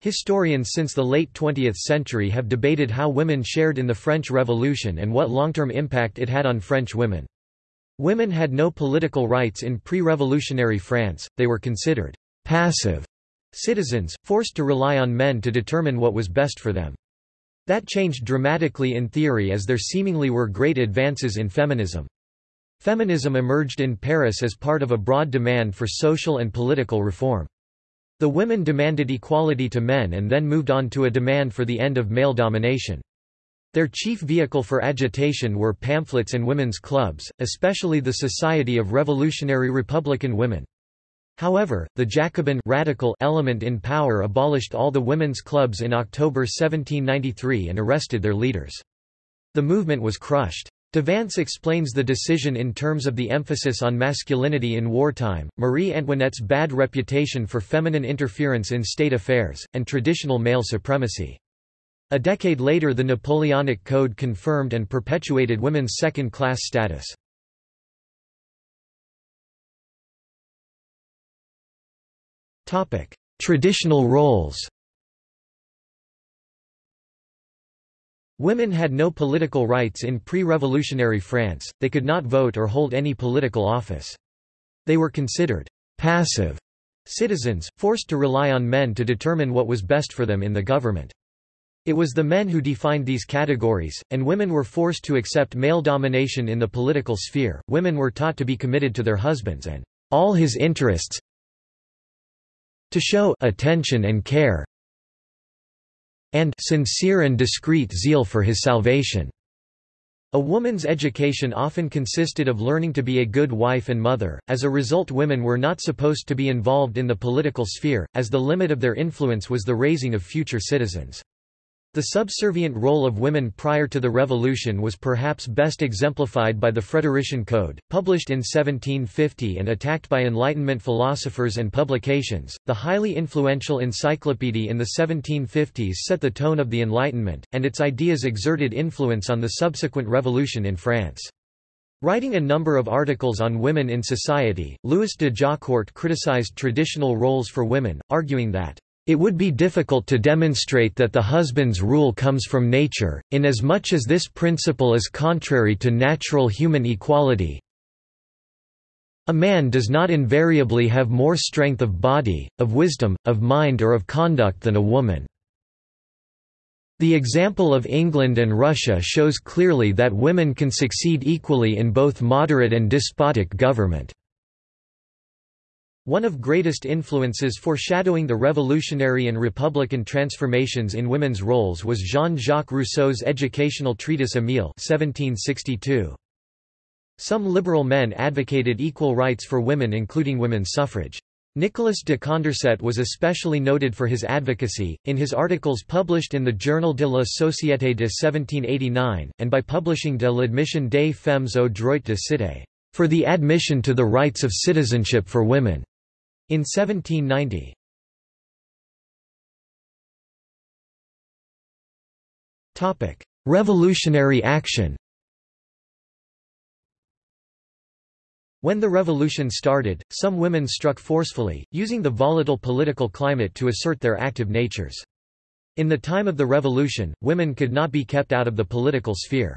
Historians since the late 20th century have debated how women shared in the French Revolution and what long-term impact it had on French women. Women had no political rights in pre-revolutionary France, they were considered passive citizens, forced to rely on men to determine what was best for them. That changed dramatically in theory as there seemingly were great advances in feminism. Feminism emerged in Paris as part of a broad demand for social and political reform. The women demanded equality to men and then moved on to a demand for the end of male domination. Their chief vehicle for agitation were pamphlets and women's clubs, especially the Society of Revolutionary Republican Women. However, the Jacobin radical element in power abolished all the women's clubs in October 1793 and arrested their leaders. The movement was crushed. Devance explains the decision in terms of the emphasis on masculinity in wartime, Marie Antoinette's bad reputation for feminine interference in state affairs, and traditional male supremacy. A decade later the Napoleonic Code confirmed and perpetuated women's second-class status. Traditional roles Women had no political rights in pre-revolutionary France, they could not vote or hold any political office. They were considered passive citizens, forced to rely on men to determine what was best for them in the government. It was the men who defined these categories, and women were forced to accept male domination in the political sphere. Women were taught to be committed to their husbands and all his interests, to show attention and care, and sincere and discreet zeal for his salvation. A woman's education often consisted of learning to be a good wife and mother, as a result women were not supposed to be involved in the political sphere, as the limit of their influence was the raising of future citizens. The subservient role of women prior to the Revolution was perhaps best exemplified by the Frederician Code, published in 1750 and attacked by Enlightenment philosophers and publications. The highly influential Encyclopédie in the 1750s set the tone of the Enlightenment, and its ideas exerted influence on the subsequent revolution in France. Writing a number of articles on women in society, Louis de Jaucourt criticized traditional roles for women, arguing that it would be difficult to demonstrate that the husband's rule comes from nature, inasmuch as this principle is contrary to natural human equality. A man does not invariably have more strength of body, of wisdom, of mind or of conduct than a woman. The example of England and Russia shows clearly that women can succeed equally in both moderate and despotic government. One of greatest influences foreshadowing the revolutionary and republican transformations in women's roles was Jean-Jacques Rousseau's educational treatise Émile 1762. Some liberal men advocated equal rights for women including women's suffrage. Nicolas de Condorcet was especially noted for his advocacy, in his articles published in the Journal de la Société de 1789, and by publishing De l'admission des femmes au droit de cité, for the admission to the rights of citizenship for women. In 1790. Topic: Revolutionary action When the revolution started, some women struck forcefully, using the volatile political climate to assert their active natures. In the time of the revolution, women could not be kept out of the political sphere.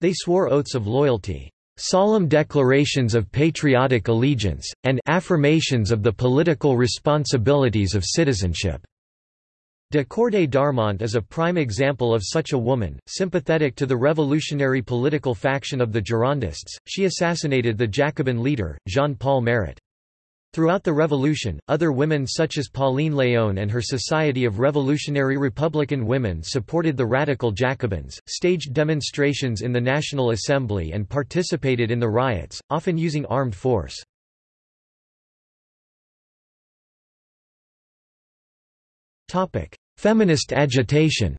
They swore oaths of loyalty solemn declarations of patriotic allegiance, and affirmations of the political responsibilities of citizenship. De Corday d'Armont is a prime example of such a woman, sympathetic to the revolutionary political faction of the Girondists. She assassinated the Jacobin leader, Jean-Paul Marat. Throughout the Revolution, other women such as Pauline Léon and her Society of Revolutionary Republican Women supported the radical Jacobins, staged demonstrations in the National Assembly and participated in the riots, often using armed force. Feminist agitation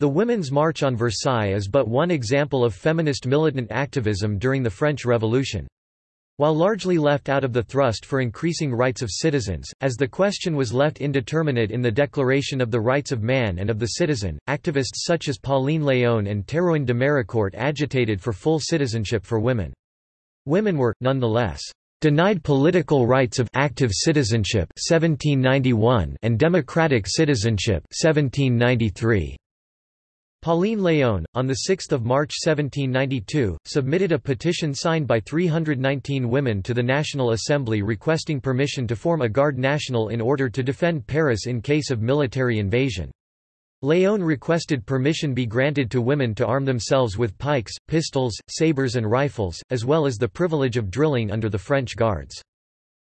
The Women's March on Versailles is but one example of feminist militant activism during the French Revolution. While largely left out of the thrust for increasing rights of citizens, as the question was left indeterminate in the Declaration of the Rights of Man and of the Citizen, activists such as Pauline Léon and Théroigne de Méricourt agitated for full citizenship for women. Women were, nonetheless, denied political rights of active citizenship 1791 and democratic citizenship 1793. Pauline Léon, on 6 March 1792, submitted a petition signed by 319 women to the National Assembly requesting permission to form a Garde Nationale in order to defend Paris in case of military invasion. Léon requested permission be granted to women to arm themselves with pikes, pistols, sabres and rifles, as well as the privilege of drilling under the French Guards.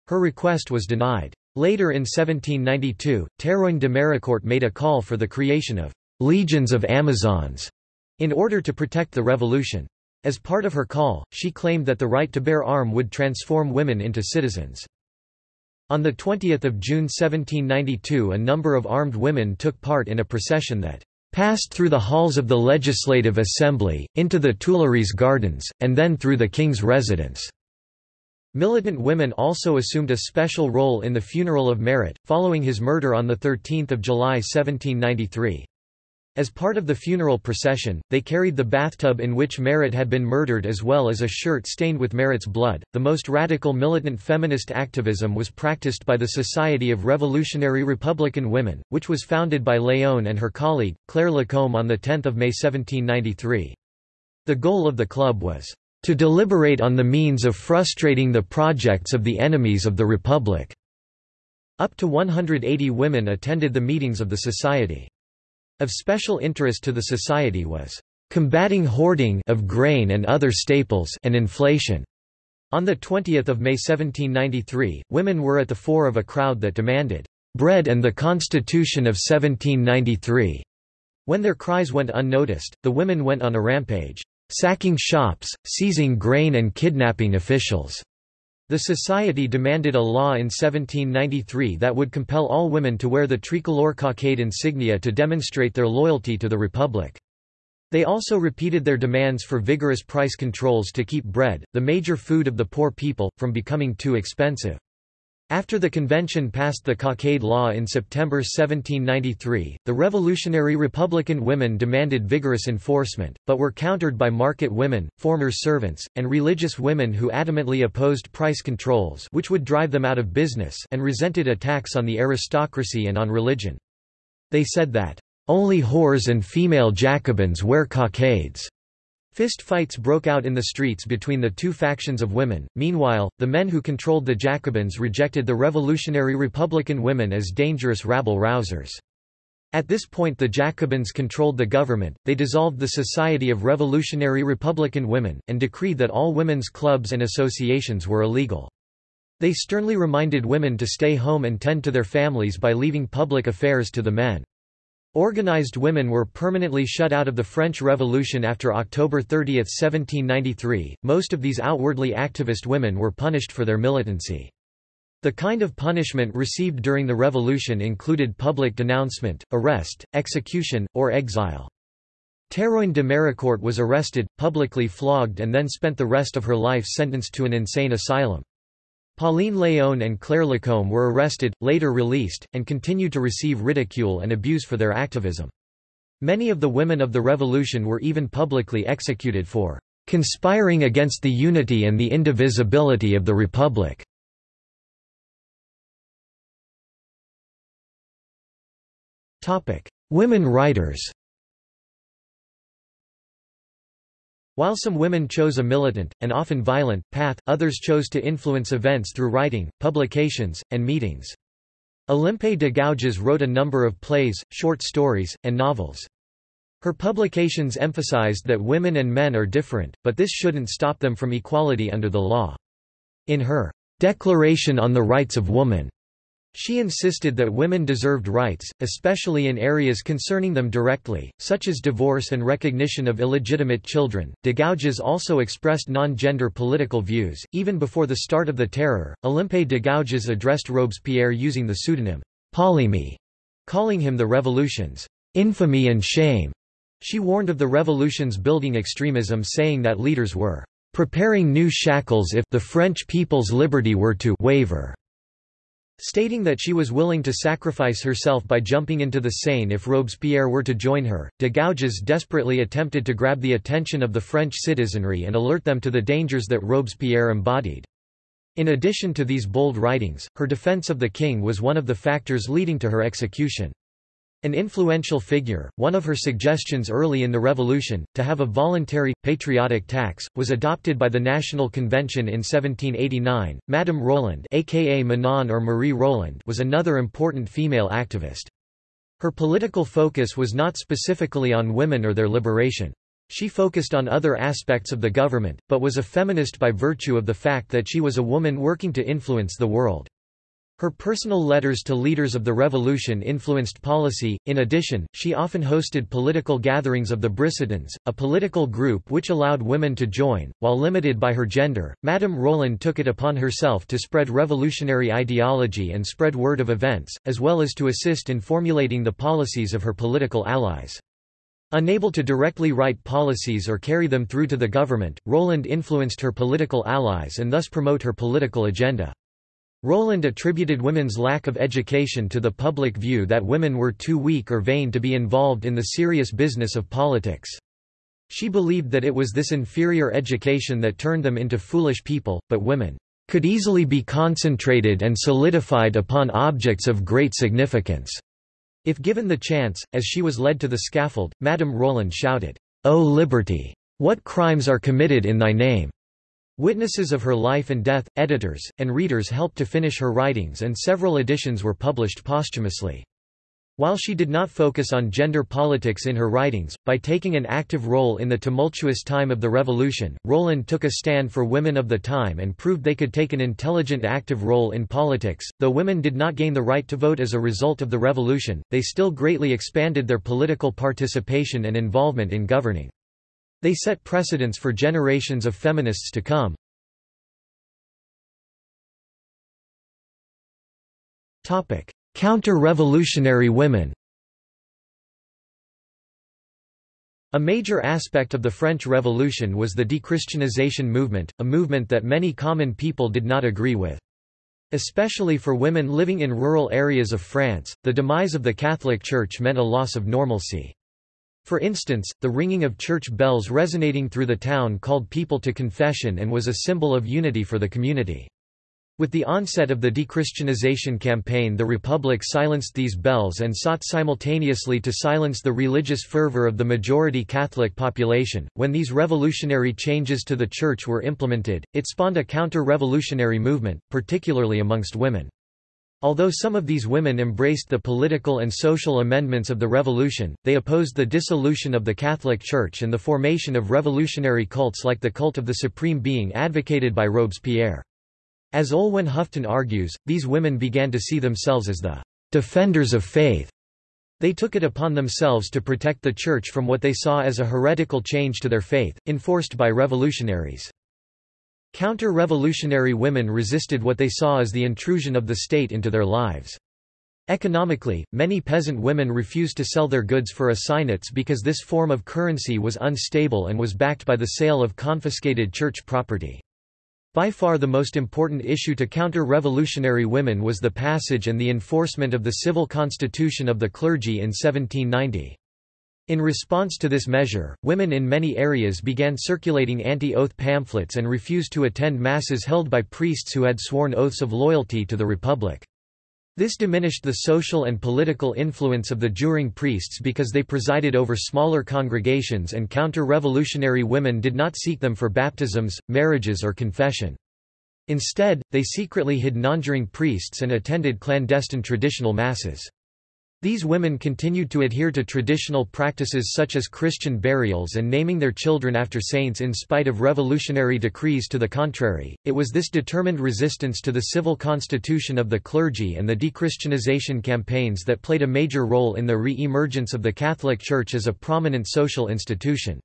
Her request was denied. Later in 1792, Théroigne de Méricourt made a call for the creation of «legions of Amazons» in order to protect the revolution. As part of her call, she claimed that the right to bear arm would transform women into citizens. On 20 June 1792 a number of armed women took part in a procession that passed through the halls of the Legislative Assembly, into the Tuileries Gardens, and then through the King's residence. Militant women also assumed a special role in the funeral of Marat, following his murder on 13 July 1793. As part of the funeral procession, they carried the bathtub in which Marat had been murdered as well as a shirt stained with Marat's blood. The most radical militant feminist activism was practiced by the Society of Revolutionary Republican Women, which was founded by Léon and her colleague, Claire Lacombe on 10 May 1793. The goal of the club was to deliberate on the means of frustrating the projects of the enemies of the Republic. Up to 180 women attended the meetings of the society. Of special interest to the society was combating hoarding of grain and other staples and inflation. On 20 May 1793, women were at the fore of a crowd that demanded bread and the Constitution of 1793. When their cries went unnoticed, the women went on a rampage, sacking shops, seizing grain and kidnapping officials. The society demanded a law in 1793 that would compel all women to wear the tricolor cockade insignia to demonstrate their loyalty to the Republic. They also repeated their demands for vigorous price controls to keep bread, the major food of the poor people, from becoming too expensive. After the convention passed the Cockade Law in September 1793, the revolutionary Republican women demanded vigorous enforcement, but were countered by market women, former servants, and religious women who adamantly opposed price controls which would drive them out of business and resented attacks on the aristocracy and on religion. They said that, "...only whores and female Jacobins wear cockades." Fist fights broke out in the streets between the two factions of women. Meanwhile, the men who controlled the Jacobins rejected the revolutionary Republican women as dangerous rabble-rousers. At this point the Jacobins controlled the government, they dissolved the Society of Revolutionary Republican Women, and decreed that all women's clubs and associations were illegal. They sternly reminded women to stay home and tend to their families by leaving public affairs to the men. Organized women were permanently shut out of the French Revolution after October 30, 1793. Most of these outwardly activist women were punished for their militancy. The kind of punishment received during the revolution included public denouncement, arrest, execution, or exile. Théroigne de Méricourt was arrested, publicly flogged and then spent the rest of her life sentenced to an insane asylum. Pauline Léon and Claire Lacombe were arrested, later released, and continued to receive ridicule and abuse for their activism. Many of the women of the revolution were even publicly executed for conspiring against the unity and the indivisibility of the Republic. Women writers While some women chose a militant, and often violent, path, others chose to influence events through writing, publications, and meetings. Olympe de Gouges wrote a number of plays, short stories, and novels. Her publications emphasized that women and men are different, but this shouldn't stop them from equality under the law. In her Declaration on the Rights of Woman, she insisted that women deserved rights, especially in areas concerning them directly, such as divorce and recognition of illegitimate children. De Gouges also expressed non-gender political views. Even before the start of the Terror, Olympe de Gouges addressed Robespierre using the pseudonym Polymie, calling him the revolution's infamy and shame. She warned of the revolution's building extremism saying that leaders were preparing new shackles if the French people's liberty were to waver. Stating that she was willing to sacrifice herself by jumping into the Seine if Robespierre were to join her, de Gouges desperately attempted to grab the attention of the French citizenry and alert them to the dangers that Robespierre embodied. In addition to these bold writings, her defense of the king was one of the factors leading to her execution. An influential figure, one of her suggestions early in the revolution, to have a voluntary, patriotic tax, was adopted by the National Convention in 1789. Madame Roland aka Manon or Marie Roland was another important female activist. Her political focus was not specifically on women or their liberation. She focused on other aspects of the government, but was a feminist by virtue of the fact that she was a woman working to influence the world. Her personal letters to leaders of the revolution influenced policy. In addition, she often hosted political gatherings of the Brissotins, a political group which allowed women to join. While limited by her gender, Madame Roland took it upon herself to spread revolutionary ideology and spread word of events, as well as to assist in formulating the policies of her political allies. Unable to directly write policies or carry them through to the government, Roland influenced her political allies and thus promote her political agenda. Roland attributed women's lack of education to the public view that women were too weak or vain to be involved in the serious business of politics. She believed that it was this inferior education that turned them into foolish people, but women could easily be concentrated and solidified upon objects of great significance. If given the chance, as she was led to the scaffold, Madame Roland shouted, O liberty! What crimes are committed in thy name? Witnesses of her life and death, editors, and readers helped to finish her writings and several editions were published posthumously. While she did not focus on gender politics in her writings, by taking an active role in the tumultuous time of the revolution, Roland took a stand for women of the time and proved they could take an intelligent active role in politics. Though women did not gain the right to vote as a result of the revolution, they still greatly expanded their political participation and involvement in governing. They set precedents for generations of feminists to come. Counter-revolutionary women A major aspect of the French Revolution was the dechristianization movement, a movement that many common people did not agree with. Especially for women living in rural areas of France, the demise of the Catholic Church meant a loss of normalcy. For instance, the ringing of church bells resonating through the town called people to confession and was a symbol of unity for the community. With the onset of the dechristianization campaign the Republic silenced these bells and sought simultaneously to silence the religious fervor of the majority Catholic population. When these revolutionary changes to the Church were implemented, it spawned a counter-revolutionary movement, particularly amongst women. Although some of these women embraced the political and social amendments of the revolution, they opposed the dissolution of the Catholic Church and the formation of revolutionary cults like the cult of the Supreme Being advocated by Robespierre. As Olwen Hufton argues, these women began to see themselves as the defenders of faith. They took it upon themselves to protect the Church from what they saw as a heretical change to their faith, enforced by revolutionaries. Counter-revolutionary women resisted what they saw as the intrusion of the state into their lives. Economically, many peasant women refused to sell their goods for assignats because this form of currency was unstable and was backed by the sale of confiscated church property. By far the most important issue to counter-revolutionary women was the passage and the enforcement of the civil constitution of the clergy in 1790. In response to this measure, women in many areas began circulating anti-oath pamphlets and refused to attend masses held by priests who had sworn oaths of loyalty to the Republic. This diminished the social and political influence of the juring priests because they presided over smaller congregations and counter-revolutionary women did not seek them for baptisms, marriages or confession. Instead, they secretly hid non-juring priests and attended clandestine traditional masses. These women continued to adhere to traditional practices such as Christian burials and naming their children after saints in spite of revolutionary decrees to the contrary. It was this determined resistance to the civil constitution of the clergy and the dechristianization campaigns that played a major role in the re-emergence of the Catholic Church as a prominent social institution.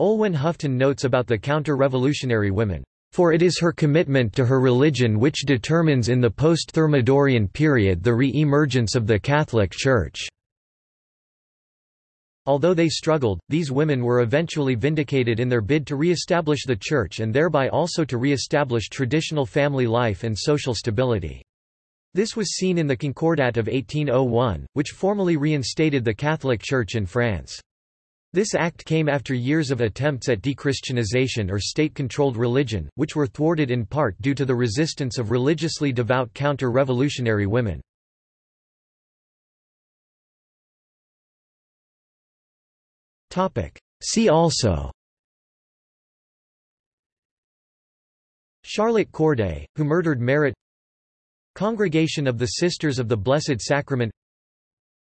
Olwen Hufton notes about the counter-revolutionary women. For it is her commitment to her religion which determines in the post-Thermidorian period the re-emergence of the Catholic Church. Although they struggled, these women were eventually vindicated in their bid to re-establish the Church and thereby also to re-establish traditional family life and social stability. This was seen in the Concordat of 1801, which formally reinstated the Catholic Church in France. This act came after years of attempts at dechristianization or state-controlled religion, which were thwarted in part due to the resistance of religiously devout counter-revolutionary women. See also Charlotte Corday, who murdered Marat Congregation of the Sisters of the Blessed Sacrament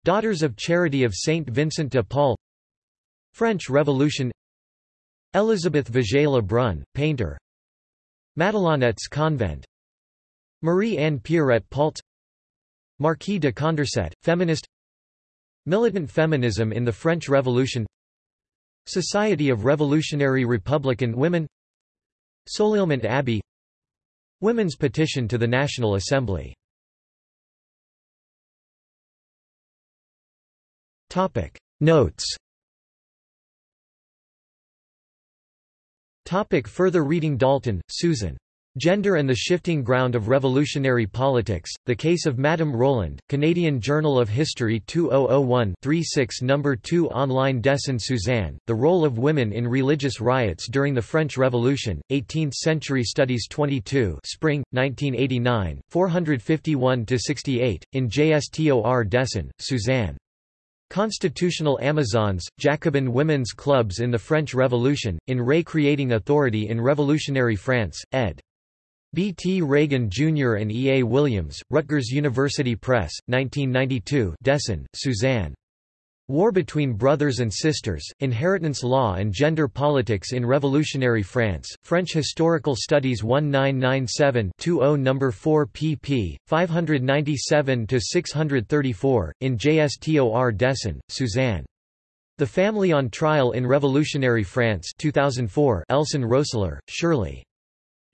Daughters of Charity of Saint Vincent de Paul French Revolution. Elisabeth Vigée Lebrun, painter. Madelonettes Convent. Marie-Anne Pierrette Paulze Marquis de Condorcet, feminist. Militant feminism in the French Revolution. Society of Revolutionary Republican Women. Soleilmont Abbey. Women's petition to the National Assembly. Notes Topic further reading Dalton, Susan. Gender and the Shifting Ground of Revolutionary Politics, The Case of Madame Roland, Canadian Journal of History 2001-36 No. 2 Online Desan Suzanne, The Role of Women in Religious Riots During the French Revolution, 18th Century Studies 22 Spring, 1989, 451-68, in JSTOR Desan, Suzanne. Constitutional Amazons, Jacobin women's clubs in the French Revolution, in Ray Creating Authority in Revolutionary France, ed. B. T. Ragan Jr. and E. A. Williams, Rutgers University Press, 1992 Desan, Suzanne. War Between Brothers and Sisters, Inheritance Law and Gender Politics in Revolutionary France, French Historical Studies 1997-20 No. 4 pp. 597-634, in JSTOR Desan, Suzanne. The Family on Trial in Revolutionary France 2004 Elson Roessler, Shirley.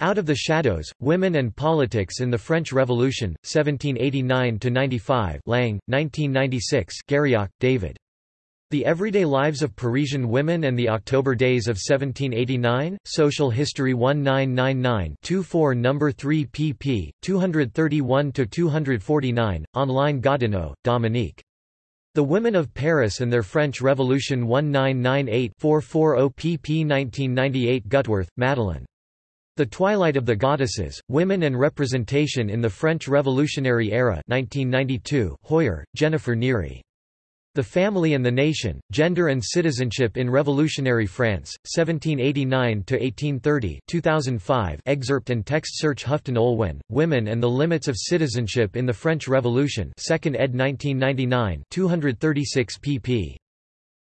Out of the Shadows, Women and Politics in the French Revolution, 1789–95 Lang, 1996 Garrioch, David. The Everyday Lives of Parisian Women and the October Days of 1789, Social History 1999-24 No. 3 pp. 231–249, online Godineau, Dominique. The Women of Paris and Their French Revolution 1998-440 pp 1998 Gutwirth, Madeleine. The Twilight of the Goddesses, Women and Representation in the French Revolutionary Era 1992, Heuer, Jennifer Neary. The Family and the Nation, Gender and Citizenship in Revolutionary France, 1789–1830 2005 excerpt and text search Hufton Olwen, Women and the Limits of Citizenship in the French Revolution 2nd ed. 1999 236 pp.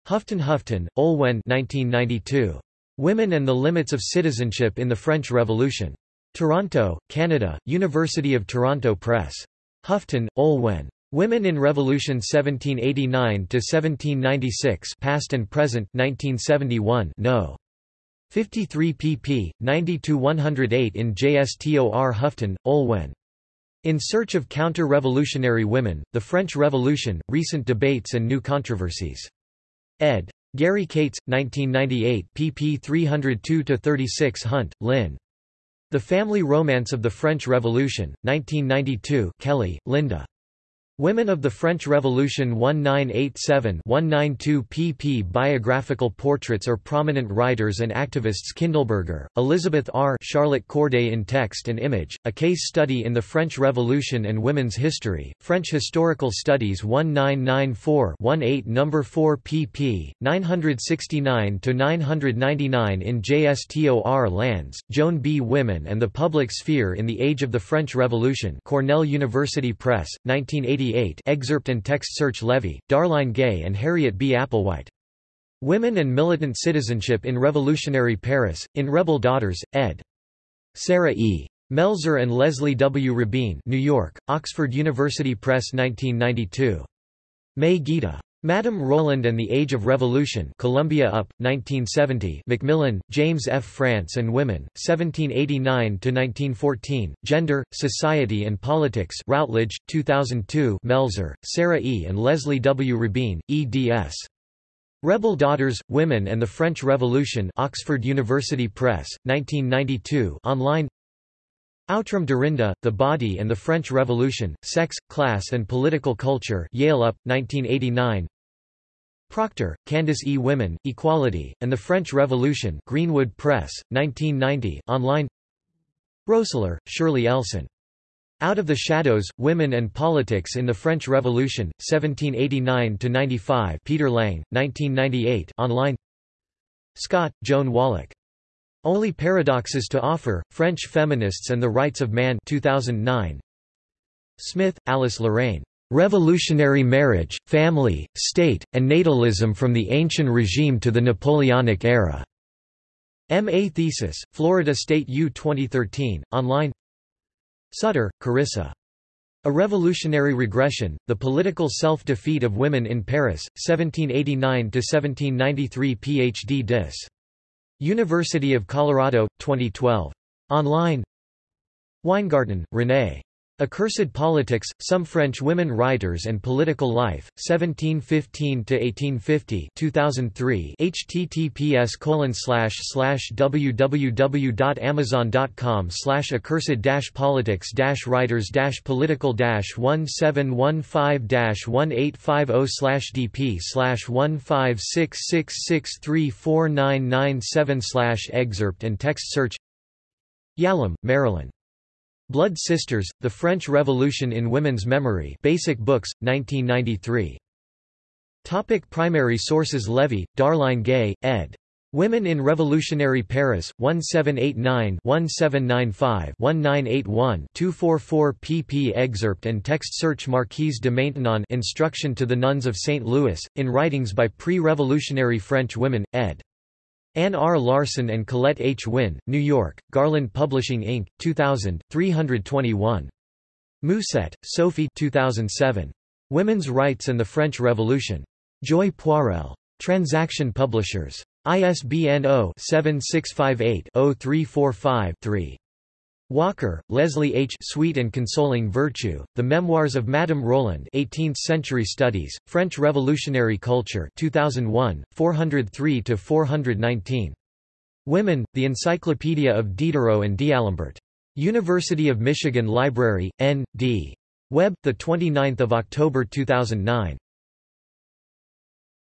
Hufton Hufton, Olwen 1992. Women and the Limits of Citizenship in the French Revolution. Toronto, Canada, University of Toronto Press. Hufton, Olwen. Women in Revolution 1789–1796 Past and Present 1971 no. 53 pp. 90–108 in JSTOR Hufton, Olwen. In Search of Counter-Revolutionary Women, The French Revolution, Recent Debates and New Controversies. ed. Gary Kates, 1998 pp 302–36 Hunt, Lynn. The Family Romance of the French Revolution, 1992 Kelly, Linda. Women of the French Revolution 1987-192 pp Biographical portraits or prominent writers and activists Kindleberger, Elizabeth R. Charlotte Corday in Text and Image, A Case Study in the French Revolution and Women's History, French Historical Studies 1994-18 No. 4 pp. 969-999 in JSTOR Landes, Joan B. Women and the Public Sphere in the Age of the French Revolution Cornell University Press, 1980 excerpt and text search Levy, Darline Gay and Harriet B. Applewhite. Women and Militant Citizenship in Revolutionary Paris, in Rebel Daughters, ed. Sarah E. Melzer and Leslie W. Rabin New York, Oxford University Press 1992. May Gita. Madame Roland and the Age of Revolution Columbia Up, 1970 Macmillan, James F. France and Women, 1789–1914, Gender, Society and Politics Routledge, 2002 Melzer, Sarah E. and Leslie W. Rabin, eds. Rebel Daughters, Women and the French Revolution Oxford University Press, 1992 online Outram Dorinda, The Body and the French Revolution, Sex, Class and Political Culture Yale Up, 1989 Proctor, Candace E. Women, Equality, and the French Revolution Greenwood Press, 1990 online Roessler, Shirley Elson. Out of the Shadows, Women and Politics in the French Revolution, 1789–95 Peter Lang, 1998 online Scott, Joan Wallach. Only Paradoxes to Offer, French Feminists and the Rights of Man 2009. Smith, Alice Lorraine. Revolutionary Marriage, Family, State, and Natalism from the Ancient Regime to the Napoleonic Era. M.A. Thesis, Florida State U 2013, online Sutter, Carissa. A Revolutionary Regression, The Political Self-Defeat of Women in Paris, 1789–1793 Ph.D. Dis. University of Colorado, 2012. Online Winegarten, René. Accursed Politics, Some French Women Writers and Political Life, 1715–1850 2003 https www.amazon.com accursed politics writers political 1715 1850 dp 15666349997 excerpt and text search Yalom, Marilyn. Blood Sisters, The French Revolution in Women's Memory Basic Books, 1993. Topic primary sources Levy, Darline Gay, ed. Women in Revolutionary Paris, 1789-1795-1981-244 pp Excerpt and text search Marquise de Maintenon Instruction to the Nuns of St. Louis, in Writings by Pre-Revolutionary French Women, ed. Anne R. Larson and Colette H. Winn, New York, Garland Publishing Inc., 2000, 321. Mousset, Sophie 2007. Women's Rights and the French Revolution. Joy Poirel. Transaction Publishers. ISBN 0-7658-0345-3. Walker, Leslie H. Sweet and Consoling Virtue, The Memoirs of Madame Roland 18th-Century Studies, French Revolutionary Culture 2001, 403–419. Women, The Encyclopedia of Diderot and D'Alembert. University of Michigan Library, N.D. Web, 29 October 2009.